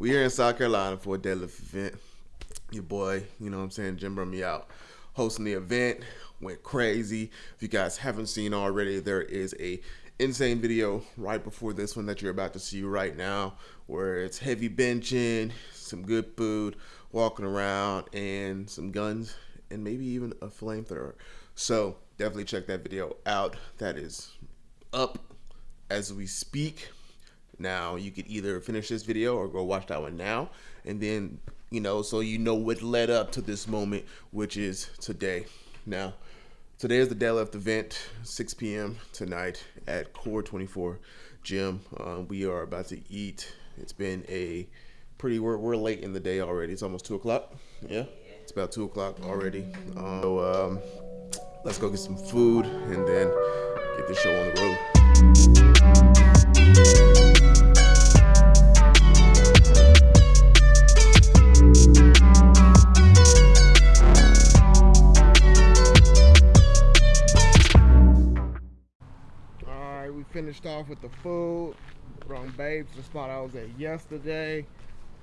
We are in South Carolina for a deadlift event. Your boy, you know what I'm saying, Jim brought me out hosting the event. Went crazy. If you guys haven't seen already, there is a insane video right before this one that you're about to see right now where it's heavy benching, some good food, walking around, and some guns, and maybe even a flamethrower. So definitely check that video out. That is up as we speak. Now you could either finish this video or go watch that one now, and then you know so you know what led up to this moment, which is today. Now, today is the deadlift event, 6 p.m. tonight at Core 24 Gym. Uh, we are about to eat. It's been a pretty. We're, we're late in the day already. It's almost two o'clock. Yeah, it's about two o'clock already. Um, so um, let's go get some food and then get this show on the road. The food. Brought Babes, the spot I was at yesterday.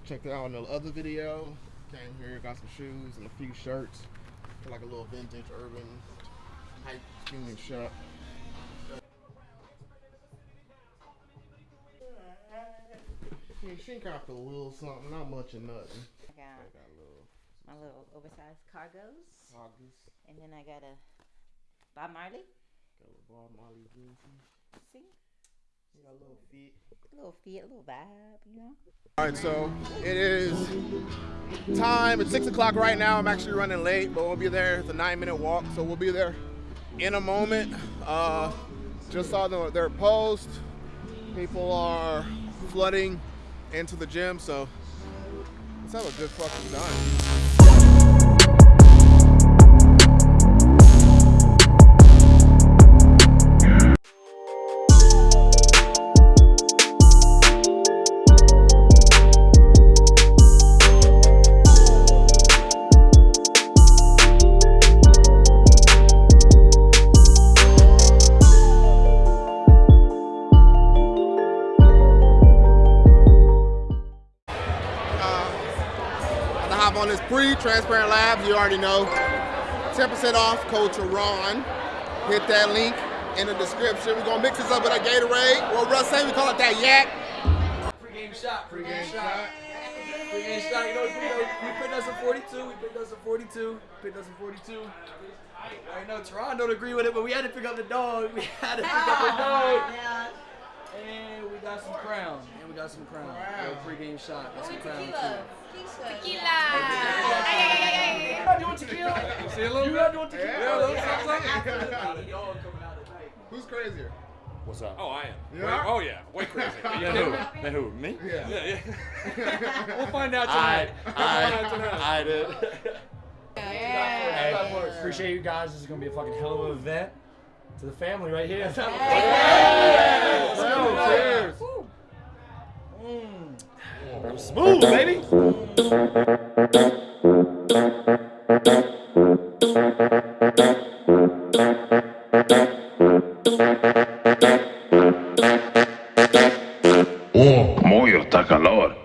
Checked it out in the other video. Came here, got some shoes and a few shirts. Like a little vintage urban hype union shop. Mean, she got a little something, not much of nothing. I got, I got little, my little oversized cargos. Cargos. And then I got a Bob Marley. Got a Bob Marley See? You got a little fit. A little fit, a little vibe, you know? All right, so it is time. It's 6 o'clock right now. I'm actually running late, but we'll be there. It's a nine minute walk, so we'll be there in a moment. Uh, just saw the, their post. People are flooding into the gym, so let's have a good fucking time. This pre-transparent labs, you already know. 10% off, code Teron. Hit that link in the description. We're gonna mix this up with that Gatorade. What Russ say, we call it that yak. Pre-game shot, pre-game shot. Pre-game shot, you know, we, picked us a 42, we picked us a 42, picked us a 42. I know Teron don't agree with it, but we had to pick up the dog. We had to pick up the dog. And we got some crown. And we got some crown. Wow. Pre-game shot. Got some crown too. Tequila. Tequila. You doing tequila? See a little You doing tequila? Yeah, Who's crazier? What's up? Oh, I am. Way, oh yeah, way crazy. yeah, who? Then who? Me? Yeah. Yeah. yeah. we'll find out tonight. I, I, I did. Yeah. Hey, appreciate you guys. This is gonna be a fucking hell of an event. To the family right here. Let's go. Cheers. Mm. Smooth, baby. Oh, muy está calor.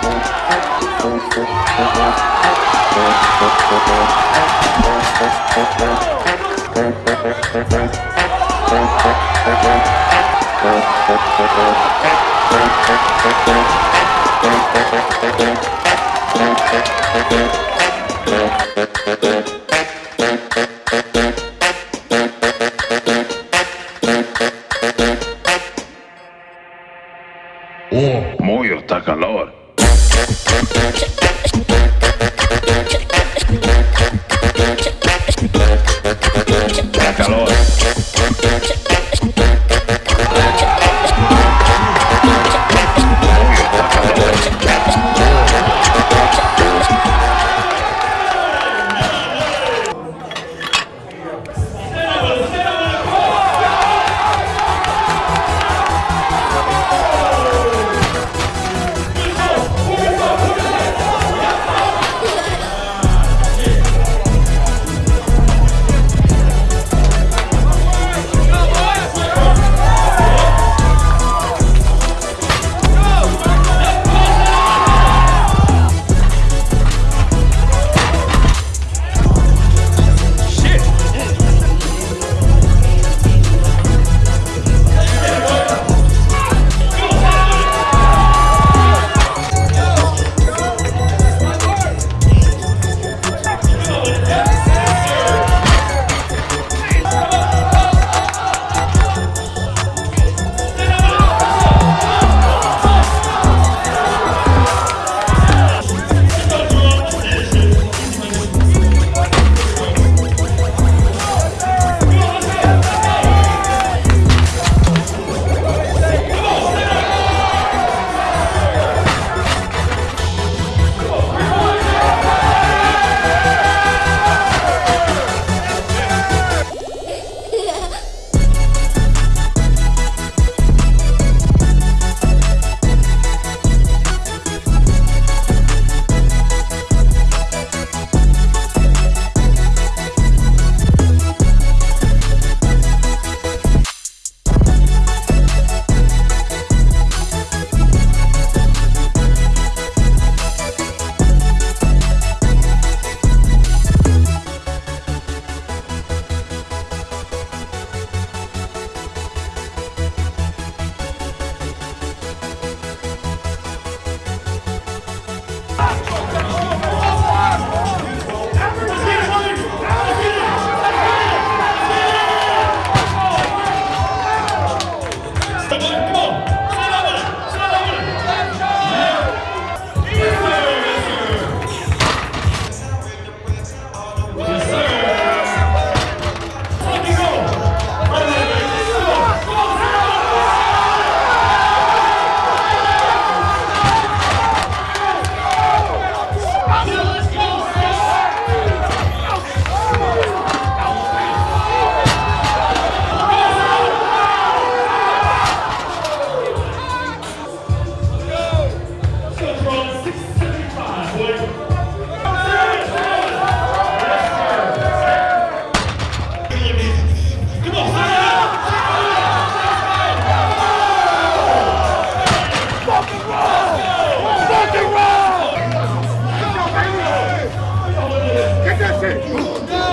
Oh,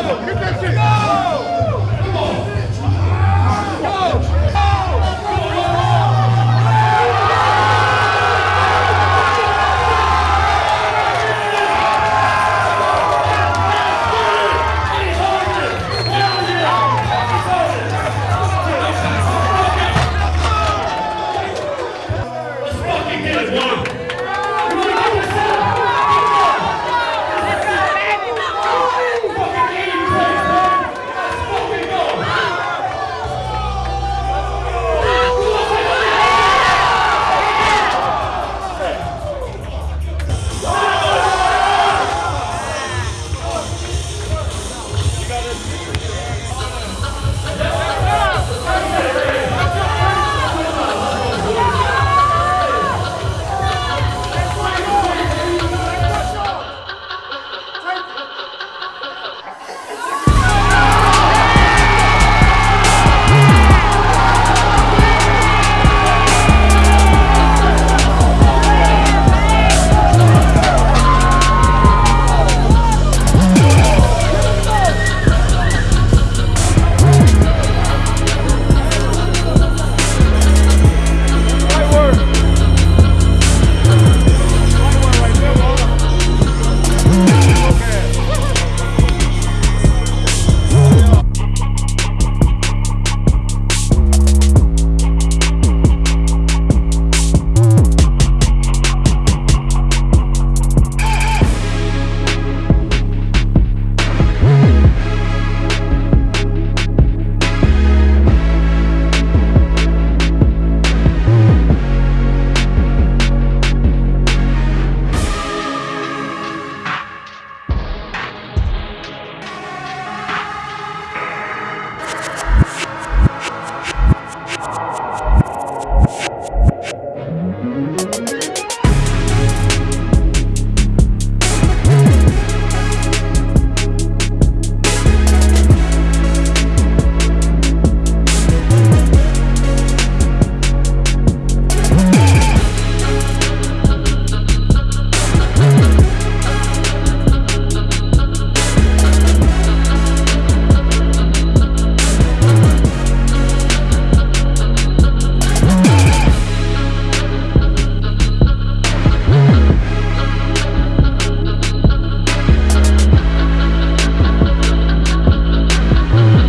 Let's